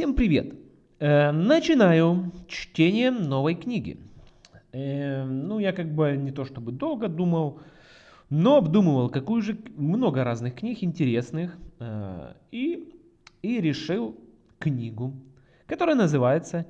Всем привет! Э, начинаю чтение новой книги. Э, ну, я как бы не то чтобы долго думал, но обдумывал, какую же много разных книг интересных, э, и, и решил книгу, которая называется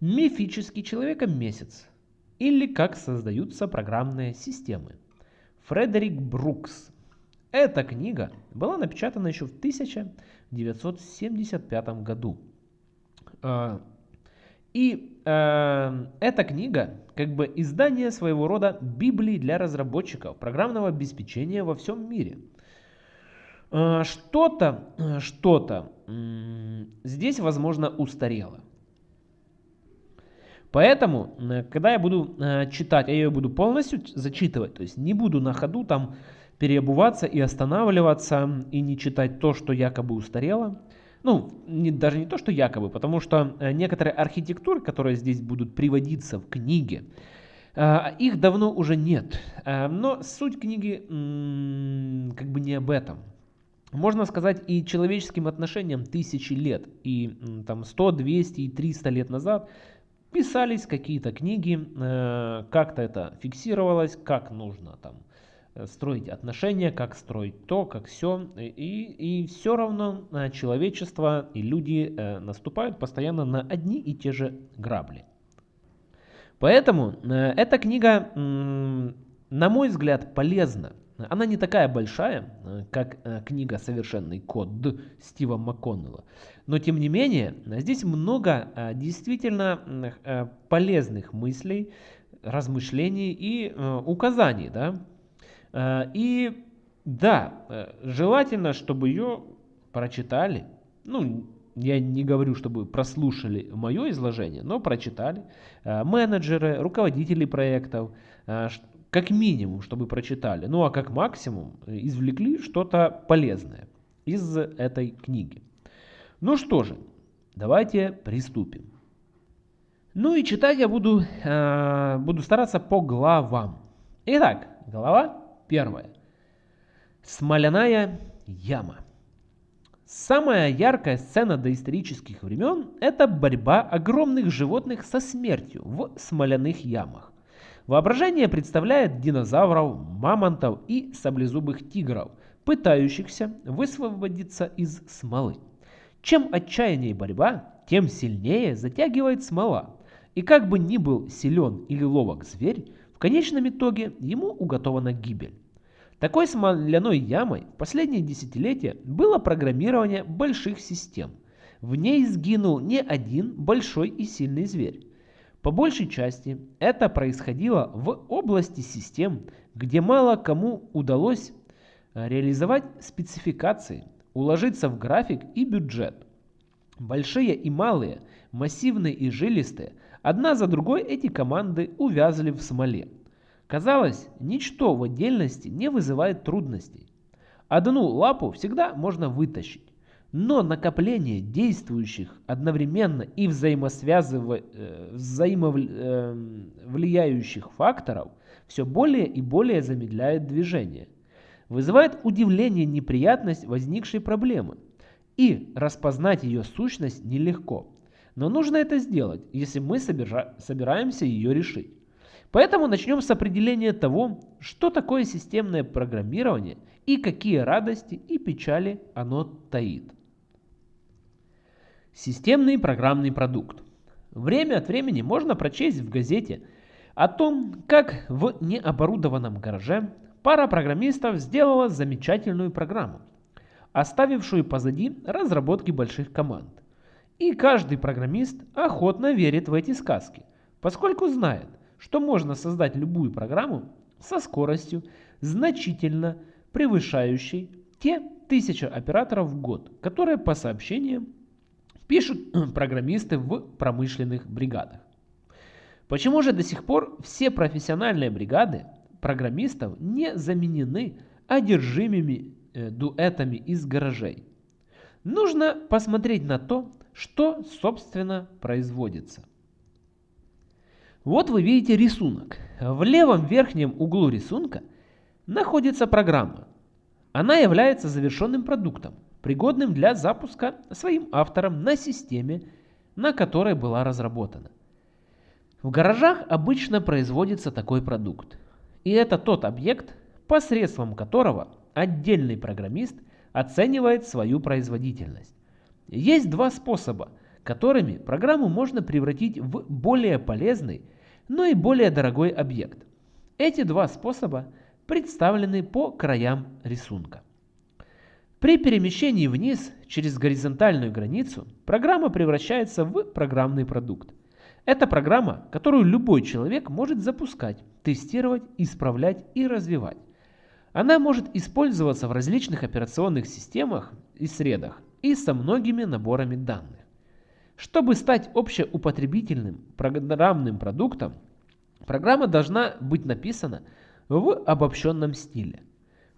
«Мифический человека-месяц» или «Как создаются программные системы». Фредерик Брукс. Эта книга была напечатана еще в 1975 году. И э, эта книга как бы издание своего рода Библии для разработчиков программного обеспечения во всем мире. А, что-то, что-то здесь, возможно, устарело. Поэтому, когда я буду э, читать, я ее буду полностью зачитывать, то есть не буду на ходу там переобуваться и останавливаться и не читать то, что якобы устарело. Ну, не, даже не то, что якобы, потому что э, некоторые архитектуры, которые здесь будут приводиться в книге, э, их давно уже нет. Э, но суть книги как бы не об этом. Можно сказать, и человеческим отношениям тысячи лет, и там 100, 200 и 300 лет назад писались какие-то книги, как-то это фиксировалось, как нужно там строить отношения, как строить то, как все. И, и все равно э, человечество и люди э, наступают постоянно на одни и те же грабли. Поэтому эта книга, на мой взгляд, полезна. Она не такая большая, как книга «Совершенный код» Стива МакКоннелла. Но тем не менее, здесь много действительно полезных мыслей, размышлений и указаний, да, Э, и да, э, желательно, чтобы ее прочитали. Ну, я не говорю, чтобы прослушали мое изложение, но прочитали. Э, менеджеры, руководители проектов, как минимум, чтобы прочитали. Ну а как максимум извлекли что-то полезное из этой книги. Ну что же, давайте приступим. Ну и читать я буду, буду стараться по главам. Итак, глава Первое. Смоляная яма. Самая яркая сцена доисторических времен – это борьба огромных животных со смертью в смоляных ямах. Воображение представляет динозавров, мамонтов и саблезубых тигров, пытающихся высвободиться из смолы. Чем отчаяннее борьба, тем сильнее затягивает смола. И как бы ни был силен или ловок зверь, в конечном итоге ему уготована гибель. Такой смоляной ямой в последние десятилетия было программирование больших систем. В ней сгинул не один большой и сильный зверь. По большей части это происходило в области систем, где мало кому удалось э, реализовать спецификации, уложиться в график и бюджет. Большие и малые, массивные и жилистые – Одна за другой эти команды увязли в смоле. Казалось, ничто в отдельности не вызывает трудностей. Одну лапу всегда можно вытащить, но накопление действующих одновременно и взаимосвязывающих э, взаимовлияющих факторов все более и более замедляет движение. Вызывает удивление неприятность возникшей проблемы, и распознать ее сущность нелегко. Но нужно это сделать, если мы собираемся ее решить. Поэтому начнем с определения того, что такое системное программирование и какие радости и печали оно таит. Системный программный продукт. Время от времени можно прочесть в газете о том, как в необорудованном гараже пара программистов сделала замечательную программу, оставившую позади разработки больших команд. И каждый программист охотно верит в эти сказки, поскольку знает, что можно создать любую программу со скоростью, значительно превышающей те тысячи операторов в год, которые по сообщениям пишут программисты в промышленных бригадах. Почему же до сих пор все профессиональные бригады программистов не заменены одержимыми э, дуэтами из гаражей? Нужно посмотреть на то, что, собственно, производится. Вот вы видите рисунок. В левом верхнем углу рисунка находится программа. Она является завершенным продуктом, пригодным для запуска своим автором на системе, на которой была разработана. В гаражах обычно производится такой продукт. И это тот объект, посредством которого отдельный программист оценивает свою производительность. Есть два способа, которыми программу можно превратить в более полезный, но и более дорогой объект. Эти два способа представлены по краям рисунка. При перемещении вниз через горизонтальную границу программа превращается в программный продукт. Это программа, которую любой человек может запускать, тестировать, исправлять и развивать. Она может использоваться в различных операционных системах и средах и со многими наборами данных. Чтобы стать общеупотребительным программным продуктом, программа должна быть написана в обобщенном стиле.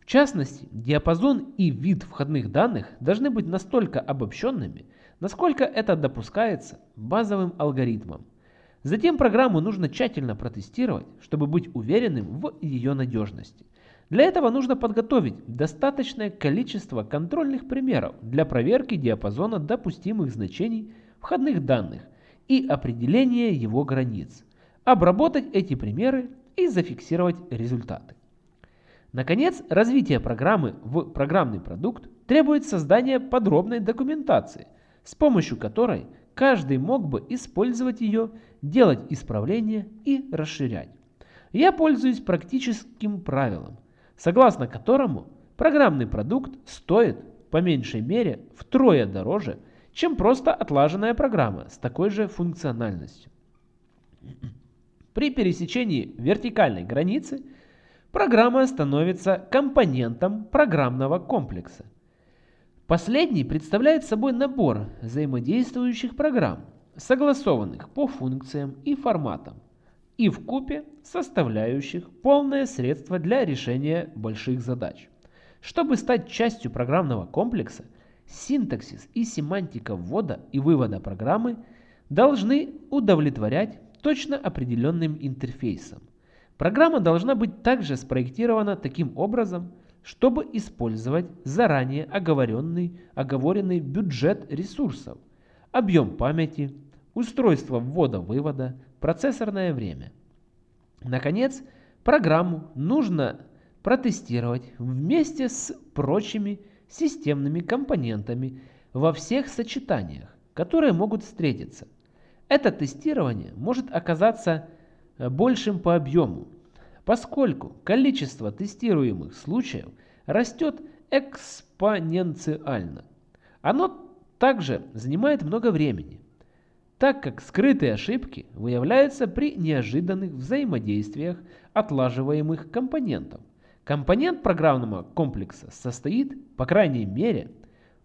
В частности, диапазон и вид входных данных должны быть настолько обобщенными, насколько это допускается базовым алгоритмом. Затем программу нужно тщательно протестировать, чтобы быть уверенным в ее надежности. Для этого нужно подготовить достаточное количество контрольных примеров для проверки диапазона допустимых значений входных данных и определения его границ, обработать эти примеры и зафиксировать результаты. Наконец, развитие программы в программный продукт требует создания подробной документации, с помощью которой каждый мог бы использовать ее, делать исправления и расширять. Я пользуюсь практическим правилом – согласно которому программный продукт стоит по меньшей мере втрое дороже, чем просто отлаженная программа с такой же функциональностью. При пересечении вертикальной границы программа становится компонентом программного комплекса. Последний представляет собой набор взаимодействующих программ, согласованных по функциям и форматам, и в купе составляющих полное средство для решения больших задач. Чтобы стать частью программного комплекса, синтаксис и семантика ввода и вывода программы должны удовлетворять точно определенным интерфейсом. Программа должна быть также спроектирована таким образом, чтобы использовать заранее оговоренный, оговоренный бюджет ресурсов, объем памяти, устройство ввода-вывода, процессорное время. Наконец, программу нужно протестировать вместе с прочими системными компонентами во всех сочетаниях, которые могут встретиться. Это тестирование может оказаться э, большим по объему, поскольку количество тестируемых случаев растет экспоненциально. Оно также занимает много времени, так как скрытые ошибки выявляются при неожиданных взаимодействиях отлаживаемых компонентов. Компонент программного комплекса состоит, по крайней мере,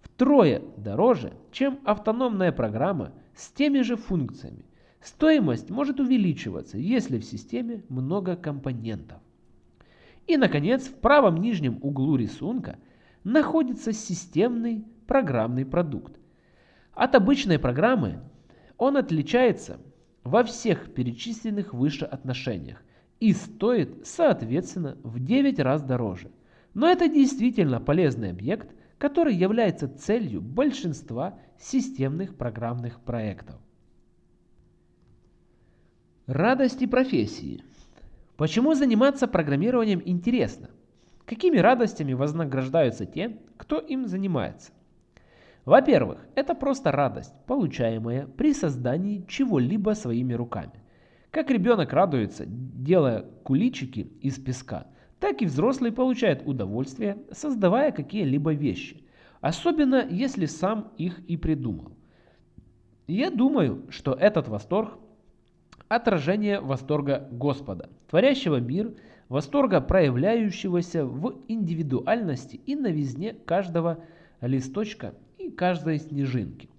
втрое дороже, чем автономная программа с теми же функциями. Стоимость может увеличиваться, если в системе много компонентов. И, наконец, в правом нижнем углу рисунка находится системный программный продукт. От обычной программы он отличается во всех перечисленных выше отношениях и стоит, соответственно, в 9 раз дороже. Но это действительно полезный объект, который является целью большинства системных программных проектов. Радости профессии. Почему заниматься программированием интересно? Какими радостями вознаграждаются те, кто им занимается? Во-первых, это просто радость, получаемая при создании чего-либо своими руками. Как ребенок радуется, делая куличики из песка, так и взрослый получает удовольствие, создавая какие-либо вещи, особенно если сам их и придумал. Я думаю, что этот восторг – отражение восторга Господа, творящего мир, восторга, проявляющегося в индивидуальности и новизне каждого листочка и каждой снежинки.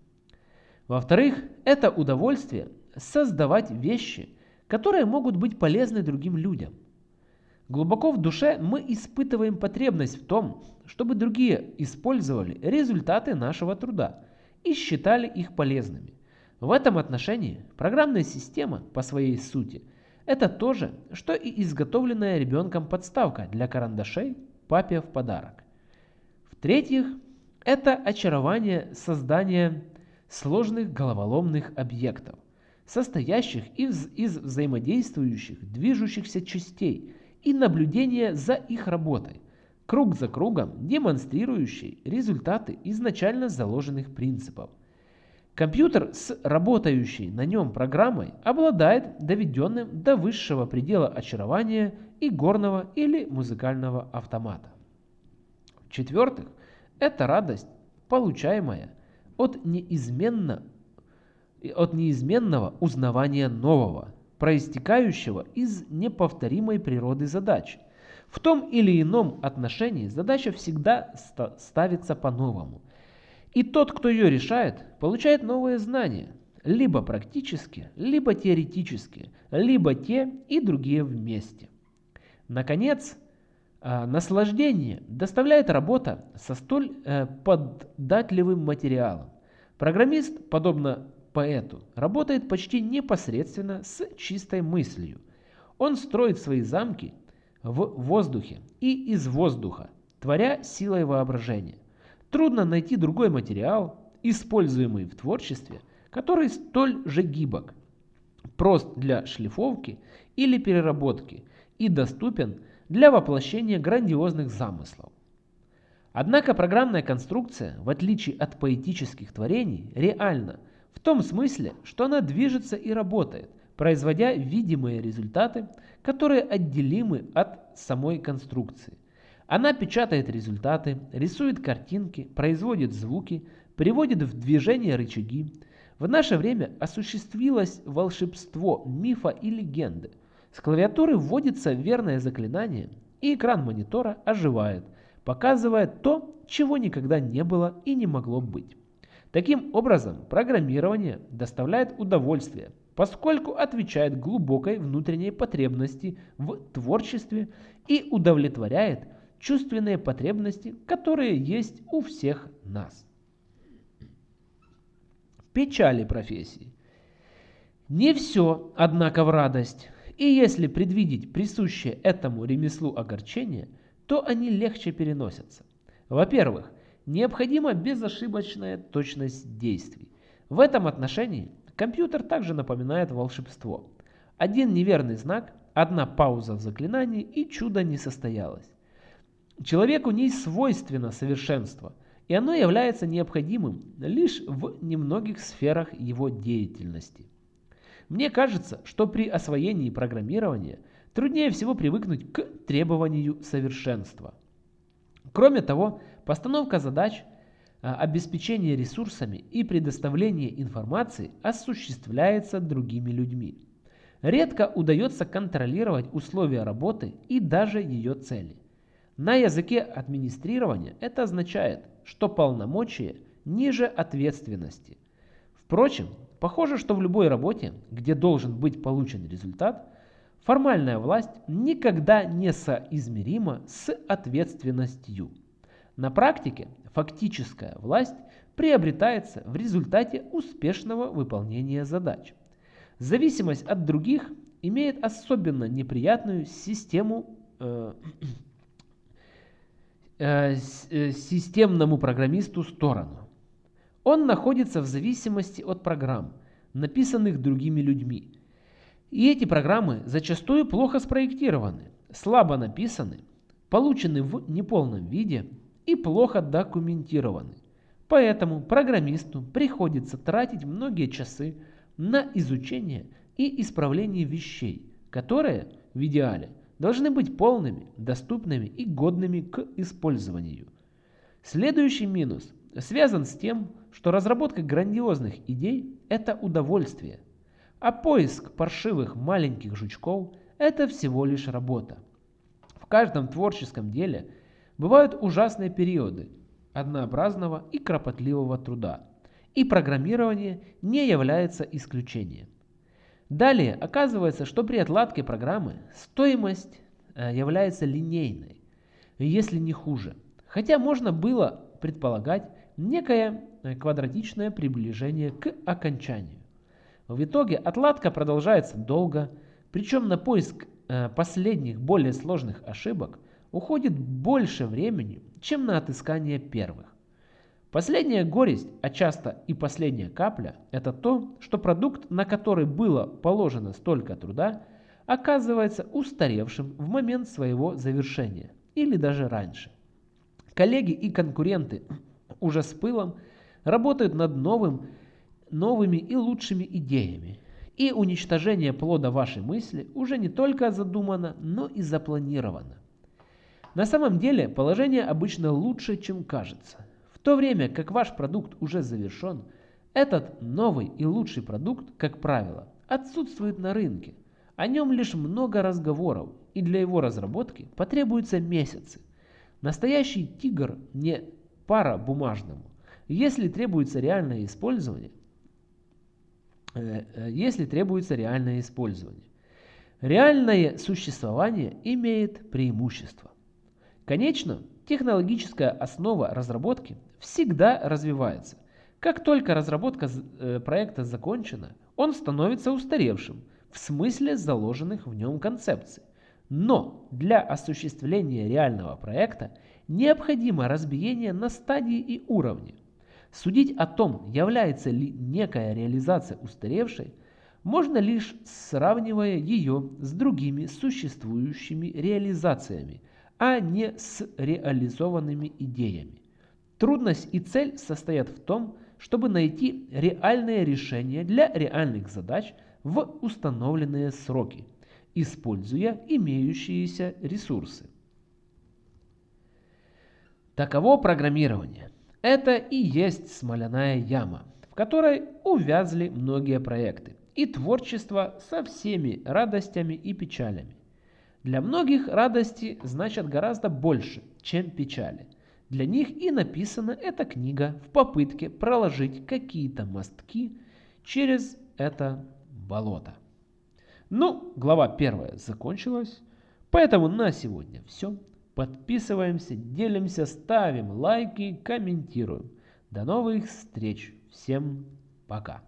Во-вторых, это удовольствие создавать вещи, которые могут быть полезны другим людям. Глубоко в душе мы испытываем потребность в том, чтобы другие использовали результаты нашего труда и считали их полезными. В этом отношении программная система по своей сути – это то же, что и изготовленная ребенком подставка для карандашей папе в подарок. В-третьих, Это очарование создания сложных головоломных объектов, состоящих из, из взаимодействующих, движущихся частей и наблюдение за их работой, круг за кругом демонстрирующий результаты изначально заложенных принципов. Компьютер с работающей на нем программой обладает доведенным до высшего предела очарования и горного или музыкального автомата. В-четвертых, это радость, получаемая от, неизменно, от неизменного узнавания нового, проистекающего из неповторимой природы задачи. В том или ином отношении задача всегда ставится по-новому. И тот, кто ее решает, получает новые знания, либо практически, либо теоретически, либо те и другие вместе. Наконец, наслаждение доставляет работа со столь э, поддатливым материалом. Программист, подобно поэту, работает почти непосредственно с чистой мыслью. Он строит свои замки в воздухе и из воздуха, творя силой воображения. Трудно найти другой материал, используемый в творчестве, который столь же гибок, прост для шлифовки или переработки и доступен для воплощения грандиозных замыслов. Однако программная конструкция, в отличие от поэтических творений, реальна в том смысле, что она движется и работает, производя видимые результаты, которые отделимы от самой конструкции. Она печатает результаты, рисует картинки, производит звуки, приводит в движение рычаги. В наше время осуществилось волшебство мифа и легенды – с клавиатуры вводится верное заклинание, и экран монитора оживает, показывая то, чего никогда не было и не могло быть. Таким образом, программирование доставляет удовольствие, поскольку отвечает глубокой внутренней потребности в творчестве и удовлетворяет чувственные потребности, которые есть у всех нас. Печали профессии. Не все, однако, в радость. И если предвидеть присущее этому ремеслу огорчение, то они легче переносятся. Во-первых, необходима безошибочная точность действий. В этом отношении компьютер также напоминает волшебство. Один неверный знак, одна пауза в заклинании и чудо не состоялось. Человеку не свойственно совершенство, и оно является необходимым лишь в немногих сферах его деятельности. Мне кажется, что при освоении программирования труднее всего привыкнуть к требованию совершенства. Кроме того, постановка задач, а, обеспечение ресурсами и предоставление информации осуществляется другими людьми. Редко удается контролировать условия работы и даже ее цели. На языке администрирования это означает, что полномочия ниже ответственности. Впрочем, Похоже, что в любой работе, где должен быть получен результат, формальная власть никогда не соизмерима с ответственностью. На практике фактическая власть приобретается в результате успешного выполнения задач. Зависимость от других имеет особенно неприятную систему э, э, э системному программисту сторону. Он находится в зависимости от программ, написанных другими людьми. И эти программы зачастую плохо спроектированы, слабо написаны, получены в неполном виде и плохо документированы. Поэтому программисту приходится тратить многие часы на изучение и исправление вещей, которые, в идеале, должны быть полными, доступными и годными к использованию. Следующий минус связан с тем, что разработка грандиозных идей – это удовольствие, а поиск паршивых маленьких жучков – это всего лишь работа. В каждом творческом деле бывают ужасные периоды однообразного и кропотливого труда, и программирование не является исключением. Далее оказывается, что при отладке программы стоимость э, является линейной, если не хуже. Хотя можно было предполагать некое квадратичное приближение к окончанию. В итоге отладка продолжается долго, причем на поиск э, последних более сложных ошибок уходит больше времени, чем на отыскание первых. Последняя горесть, а часто и последняя капля, это то, что продукт, на который было положено столько труда, оказывается устаревшим в момент своего завершения или даже раньше. Коллеги и конкуренты уже с пылом работают над новым, новыми и лучшими идеями. И уничтожение плода вашей мысли уже не только задумано, но и запланировано. На самом деле положение обычно лучше, чем кажется. В то время как ваш продукт уже завершен, этот новый и лучший продукт, как правило, отсутствует на рынке. О нем лишь много разговоров, и для его разработки потребуются месяцы. Настоящий тигр не пара бумажному. Если требуется реальное использование, э, э, если требуется реальное использование. Реальное существование имеет преимущество. Конечно, технологическая основа разработки всегда развивается. Как только разработка э, проекта закончена, он становится устаревшим в смысле заложенных в нем концепций. Но для осуществления реального проекта необходимо разбиение на стадии и уровни. Судить о том, является ли некая реализация устаревшей, можно лишь сравнивая ее с другими существующими реализациями – а не с реализованными идеями. Трудность и цель состоят в том, чтобы найти реальные решения для реальных задач в установленные сроки, используя имеющиеся ресурсы. Таково программирование. Это и есть смоляная яма, в которой увязли многие проекты и творчество со всеми радостями и печалями. Для многих радости значат гораздо больше, чем печали. Для них и написана эта книга в попытке проложить какие-то мостки через это болото. Ну, глава первая закончилась, поэтому на сегодня все. Подписываемся, делимся, ставим лайки, комментируем. До новых встреч. Всем пока.